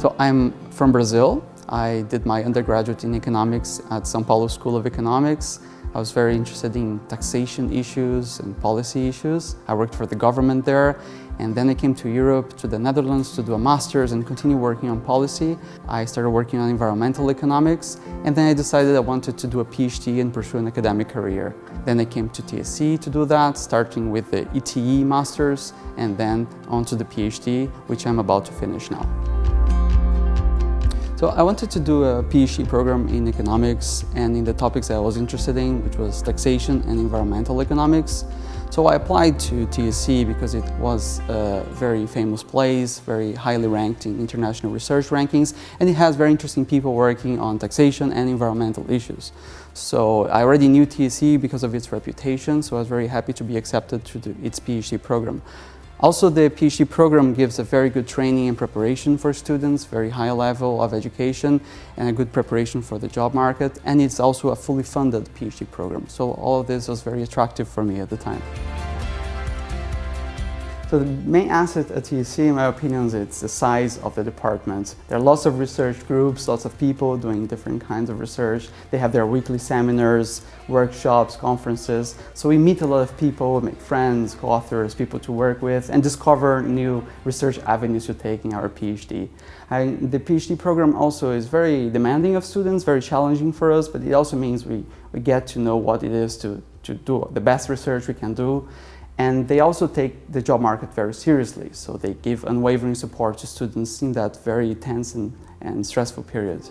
So I'm from Brazil. I did my undergraduate in economics at São Paulo School of Economics. I was very interested in taxation issues and policy issues. I worked for the government there and then I came to Europe, to the Netherlands to do a master's and continue working on policy. I started working on environmental economics and then I decided I wanted to do a PhD and pursue an academic career. Then I came to TSE to do that, starting with the ETE master's and then on to the PhD, which I'm about to finish now. So I wanted to do a PhD program in economics and in the topics I was interested in, which was taxation and environmental economics. So I applied to TSE because it was a very famous place, very highly ranked in international research rankings, and it has very interesting people working on taxation and environmental issues. So I already knew TSE because of its reputation, so I was very happy to be accepted to its PhD program. Also, the PhD program gives a very good training and preparation for students, very high level of education and a good preparation for the job market. And it's also a fully funded PhD program. So all of this was very attractive for me at the time. So the main asset at TSE, in my opinion, is it's the size of the department. There are lots of research groups, lots of people doing different kinds of research. They have their weekly seminars, workshops, conferences. So we meet a lot of people, make friends, co-authors, people to work with, and discover new research avenues to take in our PhD. I, the PhD program also is very demanding of students, very challenging for us, but it also means we, we get to know what it is to, to do the best research we can do and they also take the job market very seriously. So they give unwavering support to students in that very tense and, and stressful period.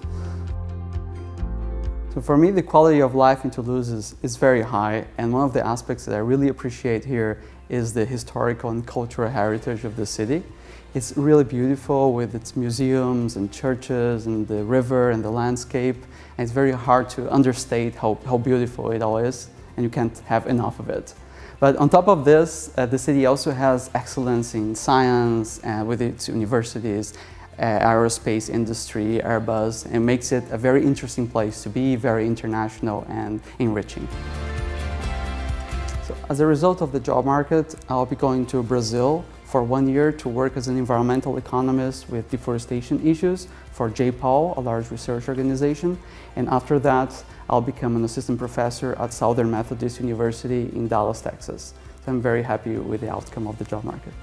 So for me, the quality of life in Toulouse is, is very high. And one of the aspects that I really appreciate here is the historical and cultural heritage of the city. It's really beautiful with its museums and churches and the river and the landscape. And it's very hard to understate how, how beautiful it all is. And you can't have enough of it. But on top of this, uh, the city also has excellence in science uh, with its universities, uh, aerospace industry, Airbus, and makes it a very interesting place to be, very international and enriching. So as a result of the job market, I'll be going to Brazil for one year to work as an environmental economist with deforestation issues for J-PAL, a large research organization. And after that, I'll become an assistant professor at Southern Methodist University in Dallas, Texas. So I'm very happy with the outcome of the job market.